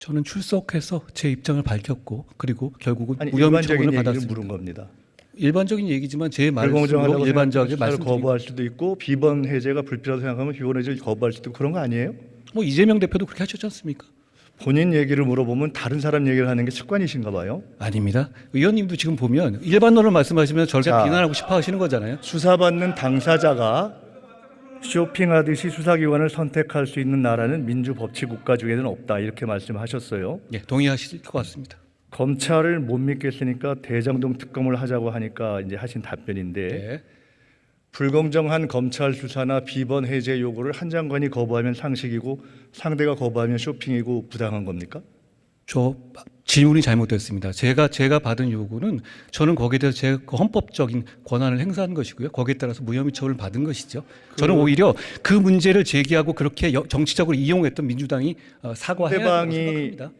저는 출석해서 제 입장을 밝혔고 그리고 결국은 아니 무혐의 일반적인 처분을 얘기를 받았습니다. 물은 겁니다. 일반적인 얘기지만 제 말씀으로 수사를 말씀드리고 거부할 수도 있고 비번 해제가 불필요하다고 생각하면 비번 해제를 거부할 수도 있고 그런 거 아니에요? 뭐 이재명 대표도 그렇게 하셨지 않습니까? 본인 얘기를 물어보면 다른 사람 얘기를 하는 게 습관이신가 봐요. 아닙니다. 의원님도 지금 보면 일반론을 말씀하시면 자. 비난하고 싶어 하시는 거잖아요. 수사받는 당사자가 쇼핑하듯이 수사기관을 선택할 수 있는 나라는 민주법치 국가 중에는 없다 이렇게 말씀하셨어요. 예, 동의하실 것 같습니다. 검찰을 못 믿겠으니까 대장동 특검을 하자고 하니까 이제 하신 답변인데 네. 불공정한 검찰 수사나 비번 해제 요구를 한 장관이 거부하면 상식이고 상대가 거부하면 쇼핑이고 부당한 겁니까? 저 질문이 잘못됐습니다. 제가 제가 받은 요구는 저는 거기에 대해서 제 헌법적인 권한을 행사한 것이고요. 거기에 따라서 무혐의 처분을 받은 것이죠. 저는 오히려 그 문제를 제기하고 그렇게 여- 정치적으로 이용했던 민주당이 어, 사과해야 상대방이 생각합니다.